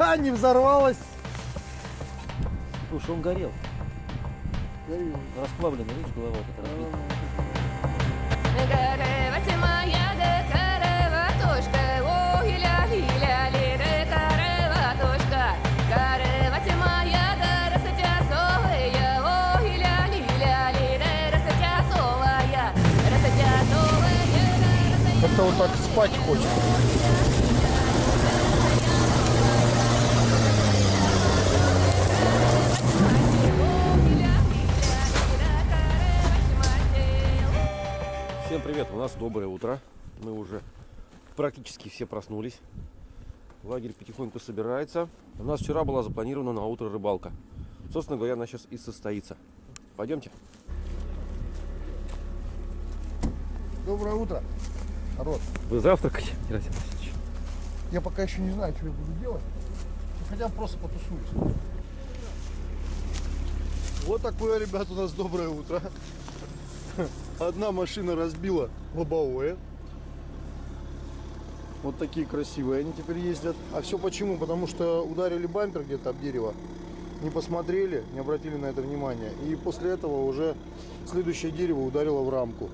Не взорвалась. Слушай, он горел. Горел. Расплавленный, видишь, голова вот эта разбита. Моя ли моя да ли да Как-то вот так спать хочется. Всем привет, у нас доброе утро. Мы уже практически все проснулись. Лагерь потихоньку собирается. У нас вчера была запланирована на утро рыбалка. Собственно говоря, она сейчас и состоится. Пойдемте. Доброе утро, народ. Вы завтракаете, Герасим Васильевич? Я пока еще не знаю, что я буду делать. Хотя бы просто потусуюсь. Вот такое, ребят, у нас доброе утро. Одна машина разбила лобовое. Вот такие красивые они теперь ездят. А все почему? Потому что ударили бампер где-то об дерево. Не посмотрели, не обратили на это внимания. И после этого уже следующее дерево ударило в рамку.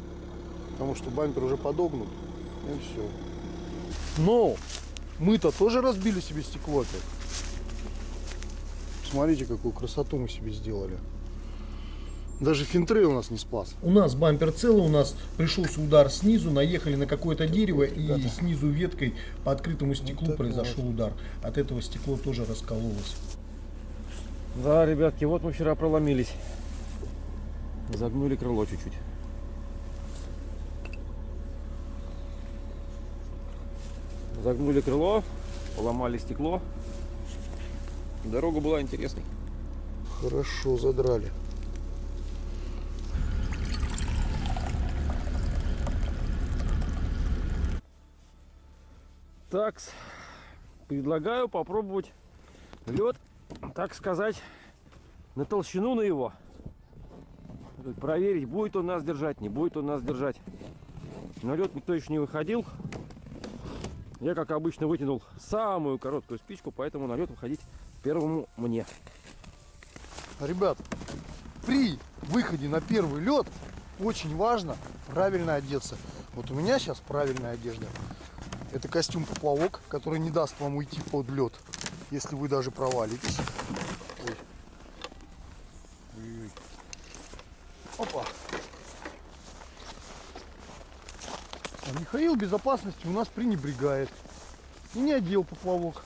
Потому что бампер уже подогнут. И все. Но мы-то тоже разбили себе стекло опять. Смотрите, какую красоту мы себе сделали. Даже финтрей у нас не спас. У нас бампер целый, у нас пришелся удар снизу, наехали на какое-то дерево и ребята. снизу веткой по открытому стеклу это произошел вот. удар. От этого стекло тоже раскололось. Да, ребятки, вот мы вчера проломились. Загнули крыло чуть-чуть. Загнули крыло, поломали стекло. Дорога была интересной. Хорошо задрали. Так, предлагаю попробовать лед, так сказать, на толщину на его. Проверить, будет он нас держать, не будет он нас держать. На лед никто еще не выходил. Я, как обычно, вытянул самую короткую спичку, поэтому на лед выходить первому мне. Ребят, при выходе на первый лед очень важно правильно одеться. Вот у меня сейчас правильная одежда. Это костюм поплавок, который не даст вам уйти под лед, если вы даже провалитесь. Ой. Ой-ой. Опа. А Михаил безопасности у нас пренебрегает. И не одел поплавок.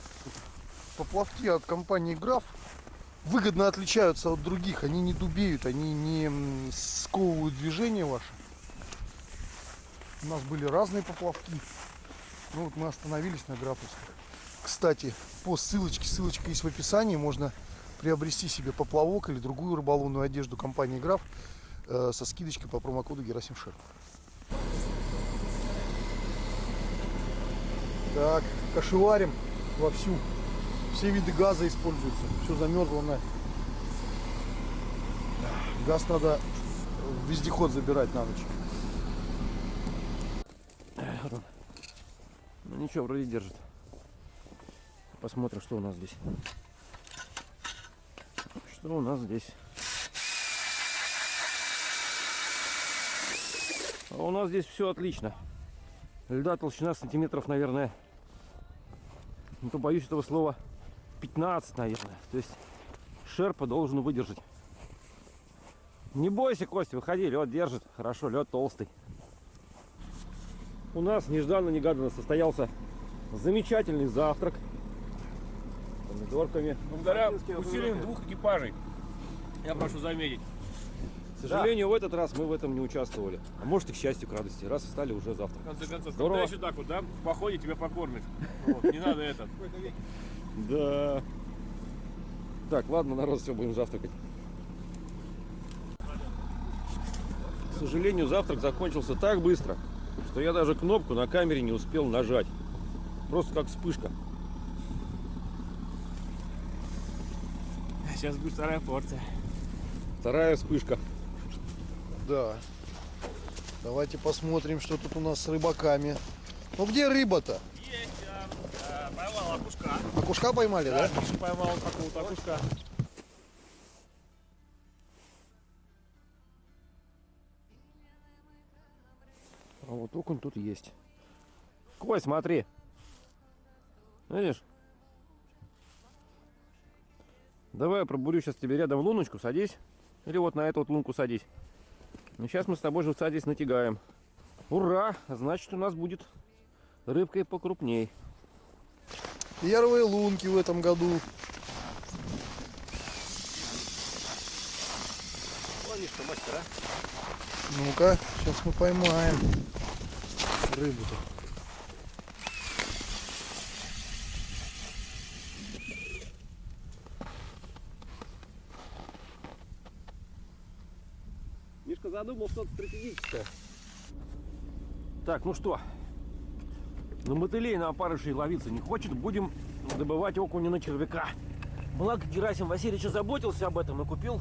Поплавки от компании Граф выгодно отличаются от других. Они не дубеют, они не сковывают движение ваше. У нас были разные поплавки. Ну вот мы остановились на графовских. Кстати, по ссылочке, ссылочка есть в описании, можно приобрести себе поплавок или другую рыболовную одежду компании Граф э, со скидочкой по промокоду Герасим Шер. Так, кошеварим вовсю. Все виды газа используются. Все замерзло на. Газ надо вездеход забирать на ночь. Ну ничего, вроде держит. Посмотрим, что у нас здесь. Что у нас здесь? А у нас здесь все отлично. Льда толщина сантиметров, наверное, ну то боюсь этого слова, 15, наверное. То есть шерпа должен выдержать. Не бойся, Костя, выходи, лед держит. Хорошо, лед толстый. У нас нежданно-негаданно состоялся замечательный завтрак. Помидорками. Благодаря усилиям двух экипажей, я прошу заметить. К сожалению, в этот раз мы в этом не участвовали. А может и к счастью, к радости. Раз встали уже завтра. В конце концов, Здорово. когда еще так вот, да? В походе тебя покормят. Вот, не надо это. Да. Так, ладно, народ, все, будем завтракать. К сожалению, завтрак закончился так быстро, что я даже кнопку на камере не успел нажать. Просто как вспышка. Сейчас будет вторая порция. Вторая вспышка. Да. Давайте посмотрим, что тут у нас с рыбаками. Ну где рыба-то? Есть, да. Поймал окушка. Окушка поймали, да? Миша поймал какого-то окушка. А вот окунь тут есть. Кой, смотри. Видишь? Давай я пробурю сейчас тебе рядом луночку, садись. Или вот на эту вот лунку садись. Ну, сейчас мы с тобой живца здесь натягаем. Ура! Значит, у нас будет рыбка и покрупней. Первые лунки в этом году. Ловишь-то, мастер, а? Ну-ка, сейчас мы поймаем рыбу-то. Мишка задумал что-то стратегическое. Так, ну что? На мотылей на опарышей ловиться не хочет. Будем добывать окуня на червяка. Благо Герасим Васильевич заботился об этом и купил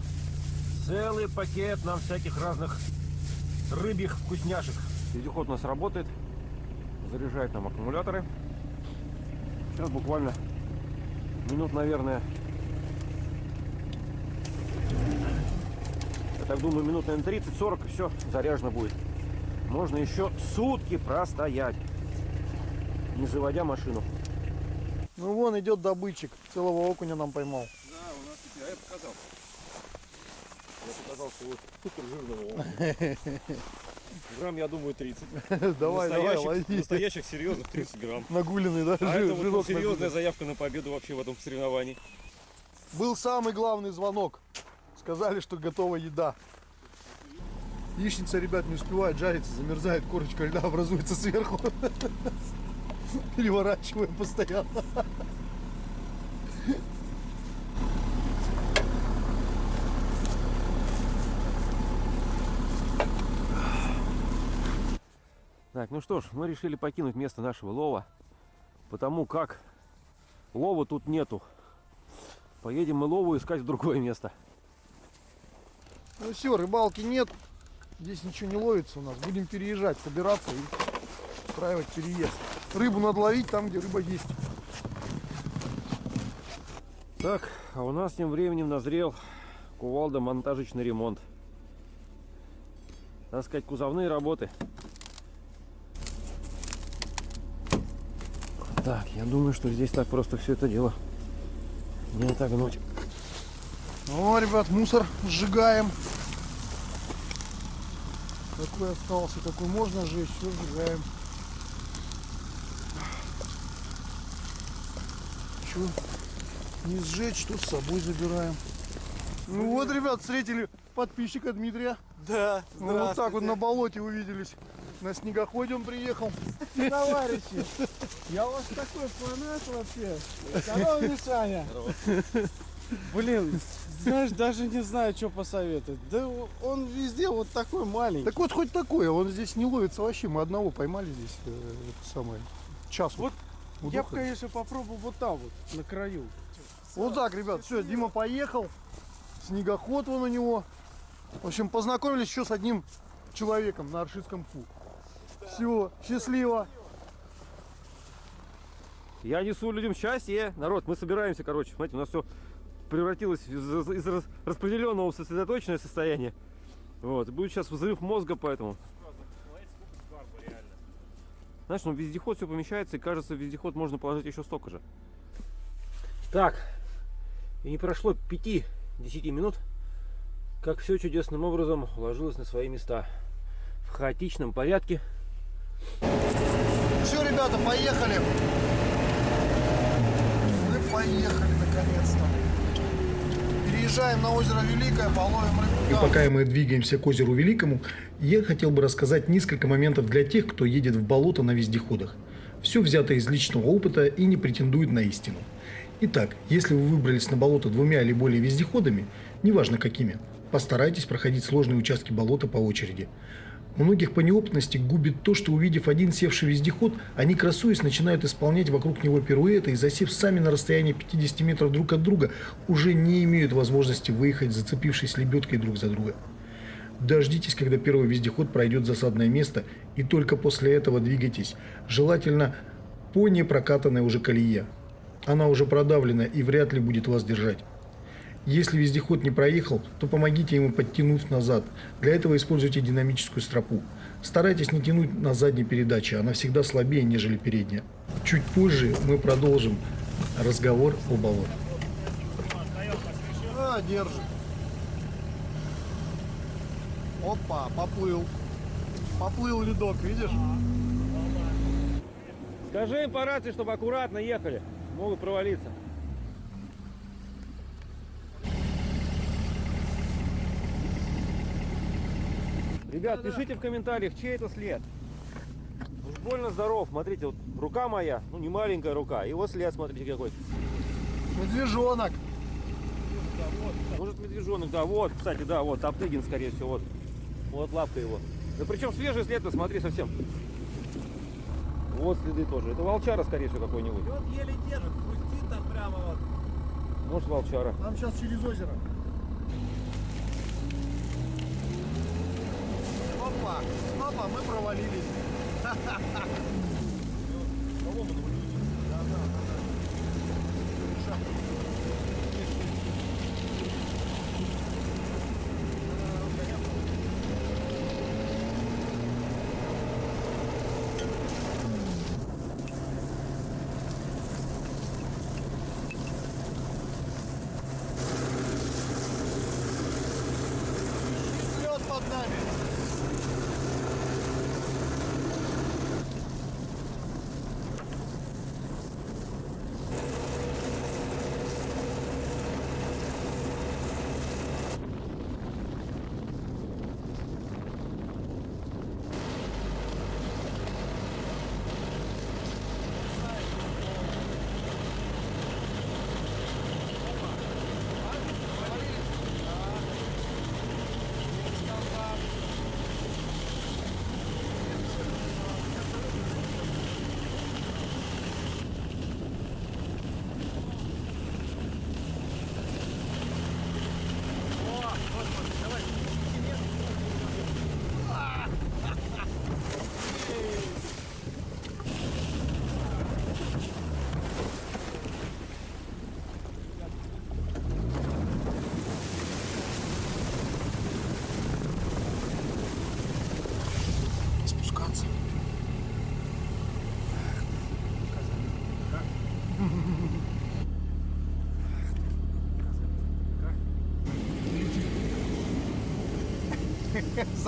целый пакет нам всяких разных рыбьих вкусняшек. Вездеход у нас работает. Заряжает нам аккумуляторы. Сейчас буквально минут, наверное, я так думаю, минут, наверное, 30-40 и все, заряжено будет. Можно еще сутки простоять, не заводя машину. Ну вон идет добытчик. Целого окуня нам поймал. Да, у нас теперь, а я показал. Я показал свой супер жирного Грамм, я думаю, 30. давай, давай, настоящих, лови. настоящих серьезных 30 грамм. Нагуленный, да? А Жир- это вот серьезная заявка на победу вообще в этом соревновании. Был самый главный звонок. Сказали, что готова еда. Яичница, ребят, не успевает жариться, замерзает, корочка льда образуется сверху. Переворачиваем постоянно. Так, ну что ж, мы решили покинуть место нашего лова, потому как лова тут нету. Поедем мы лову искать в другое место. Ну все, рыбалки нет. Здесь ничего не ловится у нас. Будем переезжать, собираться и устраивать переезд. Рыбу надо ловить там, где рыба есть. Так, а у нас тем временем назрел кувалда монтажечный ремонт. Так сказать, кузовные работы. Так, я думаю, что здесь так просто все это дело не отогнуть. О, ребят, мусор сжигаем. Какой остался, какой можно сжечь, все сжигаем. Что не сжечь, то с собой забираем. Ну вот, ребят, встретили подписчика Дмитрия. Да, Мы вот так вот на болоте увиделись. На снегоходе он приехал. товарищи. Я у вас такой фанат вообще. Здорово, Мишаня. Блин, знаешь, даже не знаю, что посоветовать. Да он везде вот такой маленький. Так вот, хоть такое, он здесь не ловится вообще. Мы одного поймали здесь, э, это самое, час. Вот вот Я бы, конечно, попробовал вот там вот, на краю. Вот так, ребят, все, Дима поехал. Снегоход вон у него. В общем, познакомились еще с одним человеком на Аршитском Ку. Все, счастливо. Я несу людям счастье. Народ, мы собираемся, короче. Смотрите, у нас все превратилось из, из рас- распределенного в сосредоточенное состояние. Вот. И будет сейчас взрыв мозга, поэтому. Знаешь, ну вездеход все помещается, и кажется, в вездеход можно положить еще столько же. Так, и не прошло 5-10 минут, как все чудесным образом уложилось на свои места. В хаотичном порядке. Все, ребята, поехали. Мы поехали наконец-то. Переезжаем на озеро Великое, половим И рыбу. пока мы двигаемся к озеру Великому, я хотел бы рассказать несколько моментов для тех, кто едет в болото на вездеходах. Все взято из личного опыта и не претендует на истину. Итак, если вы выбрались на болото двумя или более вездеходами, неважно какими, постарайтесь проходить сложные участки болота по очереди. Многих по неопытности губит то, что увидев один севший вездеход, они красуясь начинают исполнять вокруг него пируэты и засев сами на расстоянии 50 метров друг от друга, уже не имеют возможности выехать, зацепившись лебедкой друг за друга. Дождитесь, когда первый вездеход пройдет засадное место, и только после этого двигайтесь, желательно по непрокатанной уже колее. Она уже продавлена и вряд ли будет вас держать. Если вездеход не проехал, то помогите ему подтянув назад. Для этого используйте динамическую стропу. Старайтесь не тянуть на задней передаче, она всегда слабее, нежели передняя. Чуть позже мы продолжим разговор о болотах. А, держит. Опа, поплыл. Поплыл ледок, видишь? Скажи им по рации, чтобы аккуратно ехали. Могут провалиться. Ребят, пишите в комментариях, чей это след. Уж больно здоров. Смотрите, вот рука моя, ну не маленькая рука. И вот след, смотрите какой. Медвежонок. Может медвежонок, да, вот, кстати, да, вот, Топтыгин, скорее всего, вот. Вот лапка его. Да причем свежий след, ты смотри, совсем. Вот следы тоже. Это волчара, скорее всего, какой-нибудь. Вот еле держит, пустит там прямо вот. Может, волчара. Нам сейчас через озеро. Опа, опа, мы провалились. Лед под нами. Спускаться.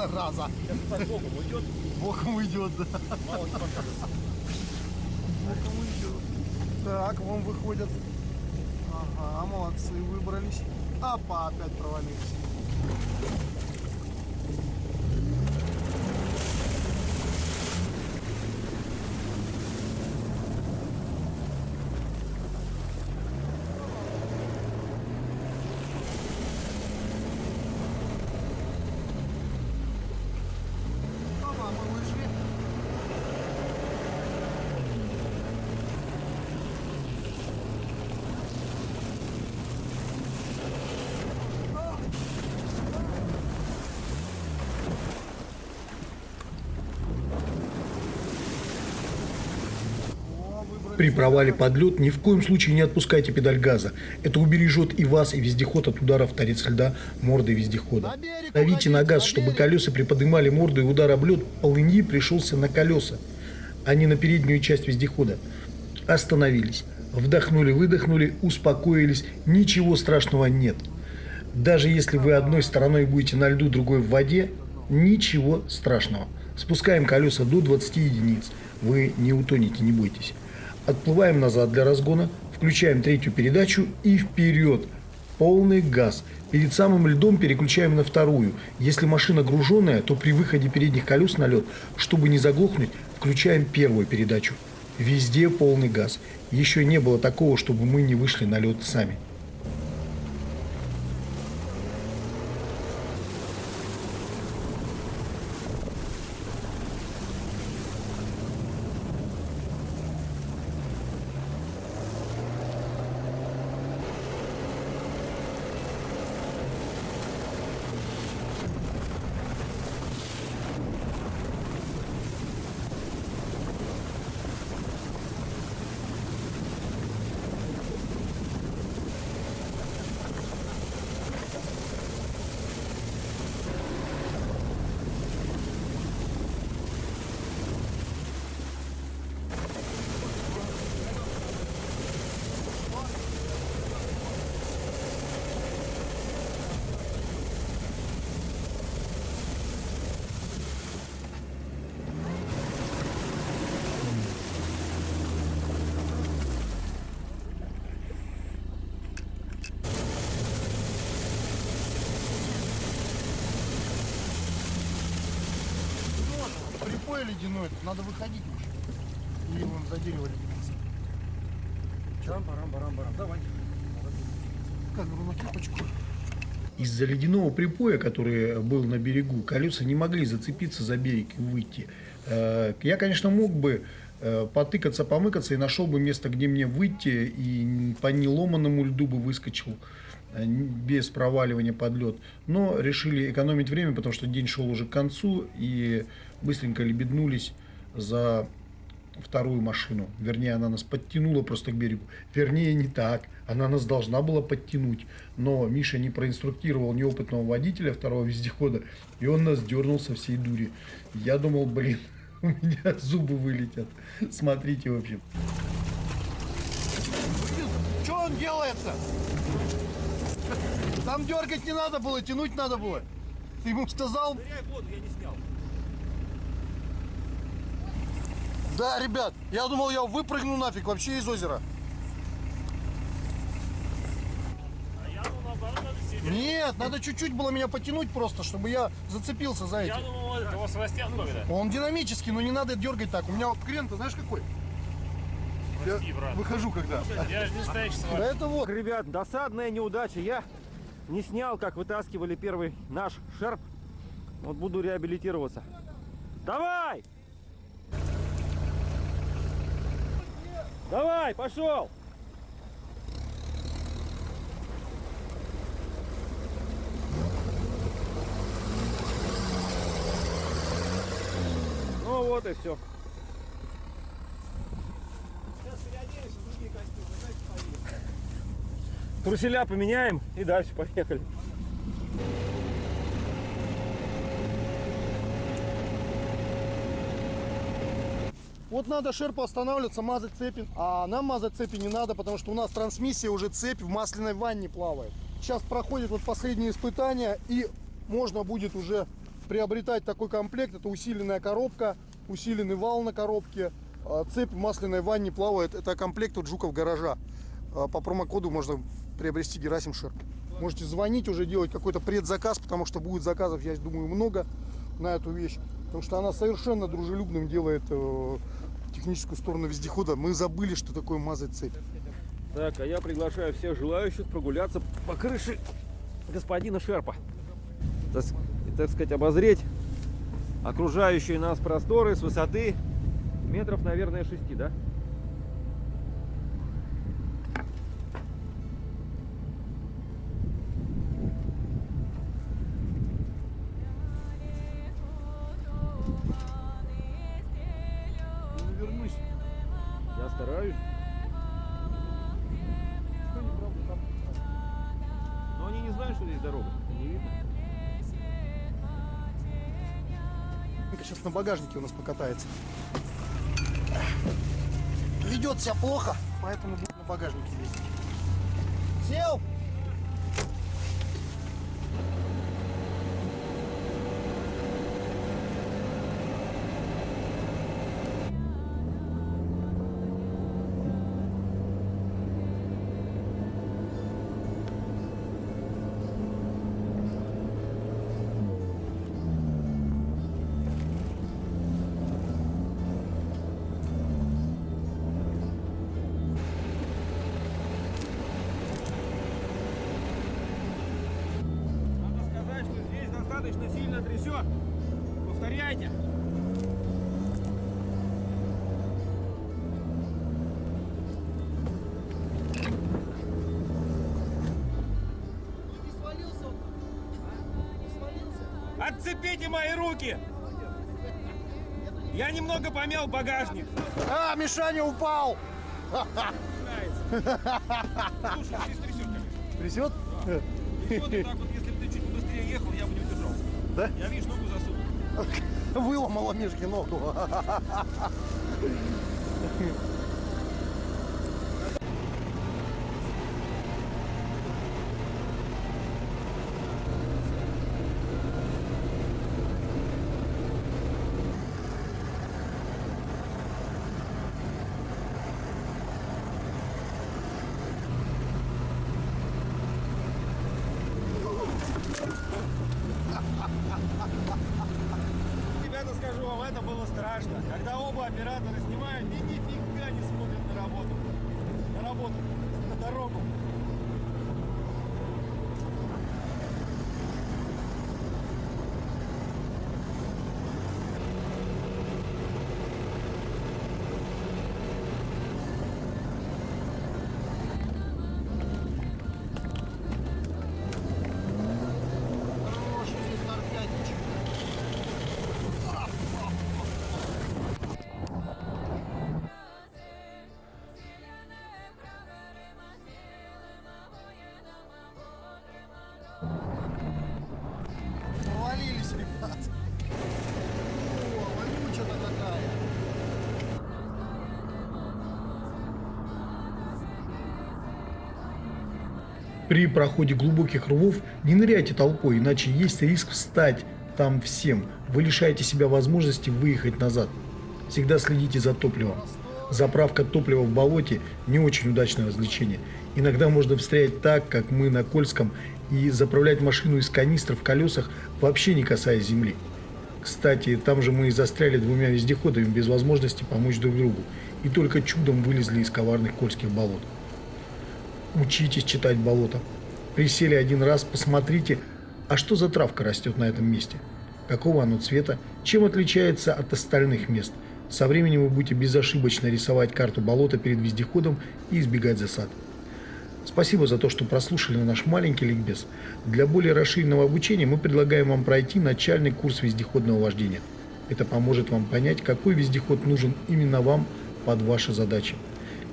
Зараза. Боком уйдет, Боком уйдет, да. Боком уйдет. Так, вон выходят. Ага, молодцы, выбрались. Опа, опять провалились. Опа, мы вышли. О, выбрались. При провале под лед ни в коем случае не отпускайте педаль газа. Это убережет и вас, и вездеход от ударов торец льда мордой вездехода. Давите на газ, чтобы колеса приподнимали морду и удар об лед полыньи пришелся на колеса, а не на переднюю часть вездехода. Остановились. Вдохнули, выдохнули, успокоились. Ничего страшного нет. Даже если вы одной стороной будете на льду, другой в воде, ничего страшного. Спускаем колеса до 20 единиц. Вы не утонете, не бойтесь. Отплываем назад для разгона, включаем третью передачу и вперед. Полный газ. Перед самым льдом переключаем на вторую. Если машина груженная, то при выходе передних колес на лед, чтобы не заглохнуть, включаем первую передачу. Везде полный газ. Еще не было такого, чтобы мы не вышли на лед сами. Припой ледяной, надо выходить уже. Или вон за дерево леденец. Барам, барам, барам, барам. Давай. Камеру на кипочку. Из-за ледяного припоя, который был на берегу, колеса не могли зацепиться за берег и выйти. Э, Я, конечно, мог бы э, потыкаться, помыкаться и нашел бы место, где мне выйти, и по неломанному льду бы выскочил без проваливания под лед. Но решили экономить время, потому что день шел уже к концу, и быстренько лебеднулись за вторую машину. Вернее, она нас подтянула просто к берегу. Вернее, не так. Она нас должна была подтянуть. Но Миша не проинструктировал неопытного водителя второго вездехода, и он нас дернул со всей дури. Я думал, блин, у меня зубы вылетят. Смотрите, в общем. Что он делает-то? Там дергать не надо было, тянуть надо было. Ты ему сказал? Ныряй в воду, я не снял. Да, ребят, я думал, я выпрыгну нафиг вообще из озера. Нет, надо чуть-чуть было меня потянуть просто, чтобы я зацепился за эти. думал, это его Севастьян Ковида. Он динамический, но не надо дергать так. У меня вот крен, ты знаешь какой? Я Прости, брат. выхожу когда. Я же не Да это вот. Ребят, досадная неудача. Я не снял, как вытаскивали первый наш шерп. Вот буду реабилитироваться. Давай! Давай, пошел! Ну вот и все. Труселя поменяем и дальше поехали. Вот надо шерпу останавливаться, мазать цепи. А нам мазать цепи не надо, потому что у нас трансмиссия уже цепь в масляной ванне плавает. Сейчас проходит вот последние испытания и можно будет уже приобретать такой комплект. Это усиленная коробка, усиленный вал на коробке. А Цепь в масляной ванне плавает. Это комплект от Жуков гаража. А По промокоду можно приобрести Герасим Шерп. Можете звонить уже, делать какой-то предзаказ, потому что будет заказов, я думаю, много на эту вещь. Потому что она совершенно дружелюбным делает э, техническую сторону вездехода. Мы забыли, что такое мазать цепь. Так, а я приглашаю всех желающих прогуляться по крыше господина Шерпа. Так, так сказать, обозреть окружающие нас просторы с высоты метров, наверное, 6, да? На багажнике у нас покатается. Ведет себя плохо, поэтому будет на багажнике ездить. Сел! Сильно трясет. Повторяйте. Отцепите мои руки! Я немного помял багажник. А, Мишаня упал! Слушай, здесь трясет, конечно. Трясет? Трясет, и так вот, Да? Я, видишь, ногу засунул. Выломала Мишке ногу. Ребята, скажу вам, это было страшно. Когда При проходе глубоких рвов не ныряйте толпой, иначе есть риск встать там всем. Вы лишаете себя возможности выехать назад. Всегда следите за топливом. Заправка топлива в болоте – не очень удачное развлечение. Иногда можно встрять так, как мы на Кольском, и заправлять машину из канистр в колесах, вообще не касаясь земли. Кстати, там же мы и застряли двумя вездеходами без возможности помочь друг другу, и только чудом вылезли из коварных кольских болот. Учитесь читать болото. Присели один раз, посмотрите, а что за травка растет на этом месте? Какого оно цвета? Чем отличается от остальных мест? Со временем вы будете безошибочно рисовать карту болота перед вездеходом и избегать засад. Спасибо за то, что прослушали наш маленький ликбез. Для более расширенного обучения мы предлагаем вам пройти начальный курс вездеходного вождения. Это поможет вам понять, какой вездеход нужен именно вам под ваши задачи.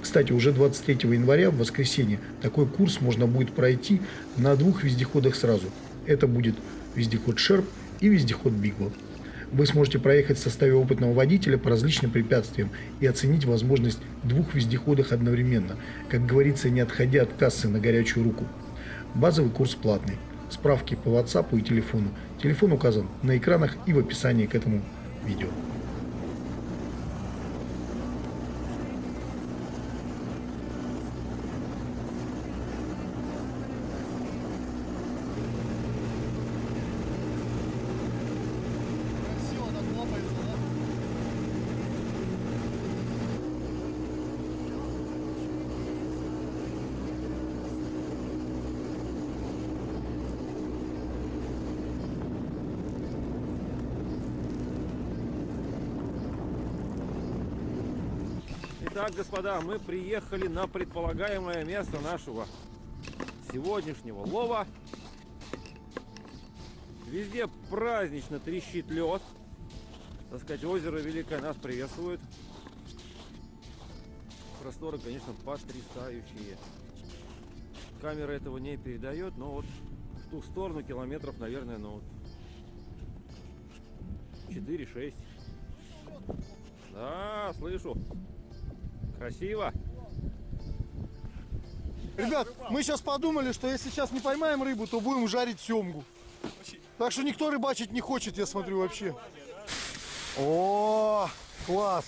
Кстати, уже 23 января, в воскресенье, такой курс можно будет пройти на двух вездеходах сразу. Это будет вездеход Шерп и вездеход Бигбо. Вы сможете проехать в составе опытного водителя по различным препятствиям и оценить возможность двух вездеходах одновременно, как говорится, не отходя от кассы на горячую руку. Базовый курс платный. Справки по WhatsApp и телефону. Телефон указан на экранах и в описании к этому видео. Итак, господа, мы приехали на предполагаемое место нашего сегодняшнего лова. Везде празднично трещит лед. Так сказать, озеро Великое нас приветствует. Просторы, конечно, потрясающие. Камера этого не передает, но вот в ту сторону километров, наверное, ну вот 4-6. Да, слышу. Красиво. Ребят, мы сейчас подумали, что если сейчас не поймаем рыбу, то будем жарить семгу. Так что никто рыбачить не хочет, я смотрю, вообще. О, класс.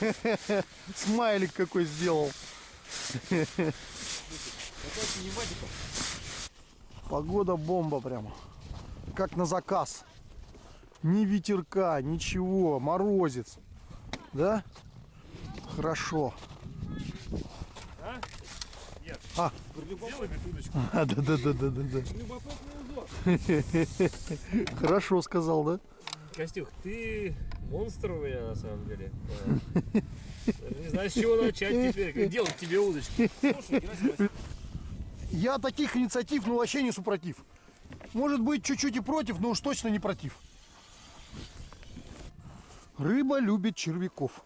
Смайлик какой сделал. Погода бомба прямо. Как на заказ. Ни ветерка, ничего, морозец. Да? Хорошо. А? А, да, да, да, да, да, да. Хорошо сказал, да? Костюх, ты монстр у меня на самом деле. Даже Не знаю, с чего начать теперь, как делать тебе удочки. Слушай, Я таких инициатив, ну вообще не супротив. Может быть, чуть-чуть и против, но уж точно не против. Рыба любит червяков.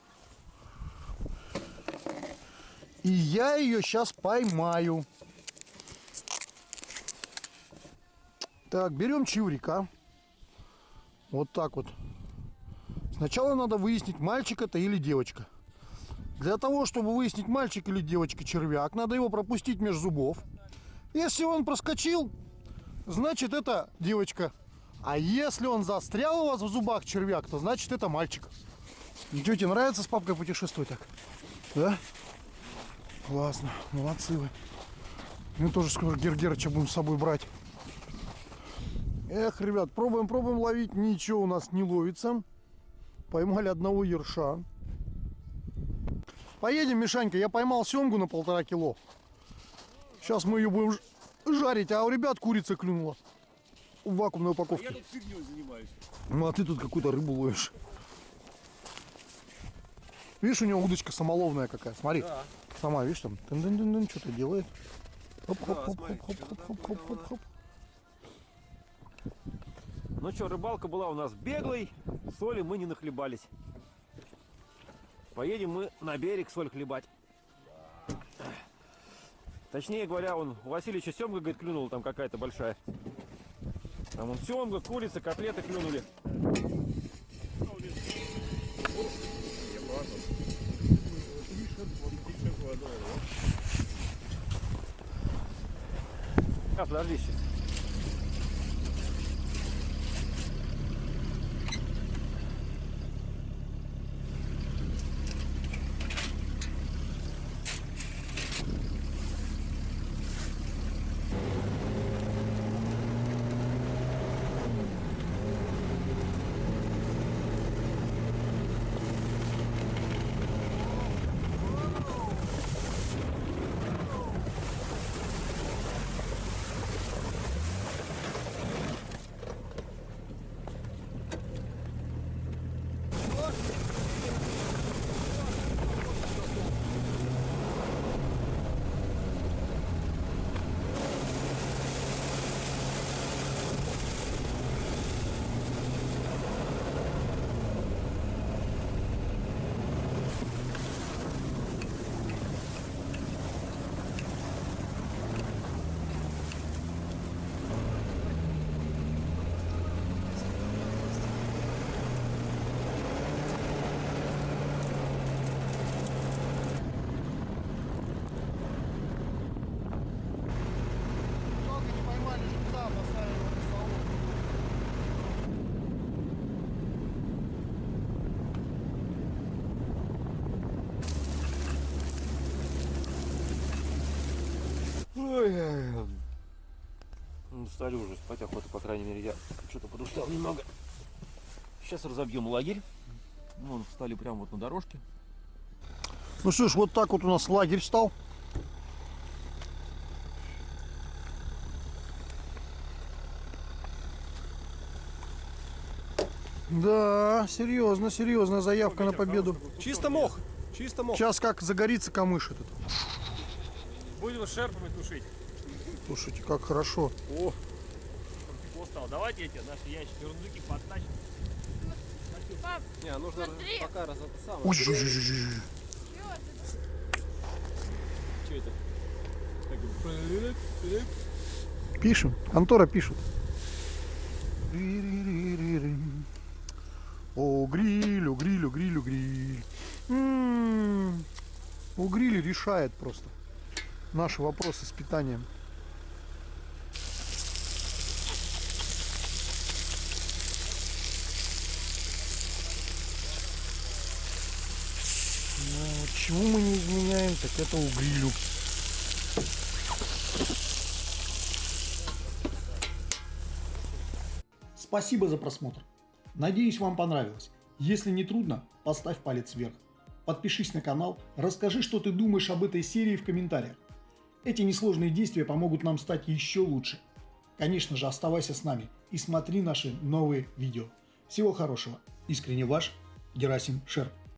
И я ее сейчас поймаю. Так, берем чурика. Вот так вот. Сначала надо выяснить, мальчик это или девочка. Для того, чтобы выяснить, мальчик или девочка червяк, надо его пропустить между зубов. Если он проскочил, значит это девочка. А если он застрял у вас в зубах червяк, то значит это мальчик. Тете нравится с папкой путешествовать так? Да? Классно, молодцы вы. Мы тоже скоро Гергерыча будем с собой брать. Эх, ребят, пробуем, пробуем ловить. Ничего у нас не ловится. поймали одного ерша. Поедем, Мишанька, я поймал семгу на полтора кило. Сейчас мы ее будем жарить, а у ребят курица клюнула. В вакуумной упаковке. Я тут фигней занимаюсь. Ну а ты тут какую-то рыбу ловишь. Видишь, у него удочка самоловная какая. Смотри. Да. Сама, видишь, там тын-дын-дын-дын, что-то делает. Да, Хоп-хоп-хоп-хоп-хоп-хоп-хоп. смотри, что-то Ну что, рыбалка была у нас беглой, соли мы не нахлебались. Поедем мы на берег соль хлебать. Точнее говоря, он у Васильевича семга, говорит, клюнула там какая-то большая. Там он семга, курица, котлеты клюнули. А, подожди сейчас. Много не поймали живца, поставили его на стол. Ой, ну, стали уже спать охота, по крайней мере, я что-то подустал немного. Сейчас разобьем лагерь. Ну, вон, встали прямо вот на дорожке. Ну что ж, вот так вот у нас лагерь стал. Да, серьезно, серьезно, заявка на победу. Чисто мох. Чисто мох. Сейчас как загорится камыш этот. Будем шерпами тушить. Слушайте, как хорошо. Тепло стало. Давайте эти наши ящики рундуки подтащим. Не, нужно пока раз это самое. Ой, жу- жу- жу- жу-. Что это? Пишем. Антора пишет. О, гриль, о, гриль, о, гриль, о, гриль. М, У гриля решает просто наши вопросы с питанием. Ну, вот Чему мы не изменяем, так это угрилю. Спасибо за просмотр. Надеюсь, вам понравилось. Если не трудно, поставь палец вверх. Подпишись на канал, расскажи, что ты думаешь об этой серии в комментариях. Эти несложные действия помогут нам стать еще лучше. Конечно же, оставайся с нами и смотри наши новые видео. Всего хорошего. Искренне ваш Герасим Шерп.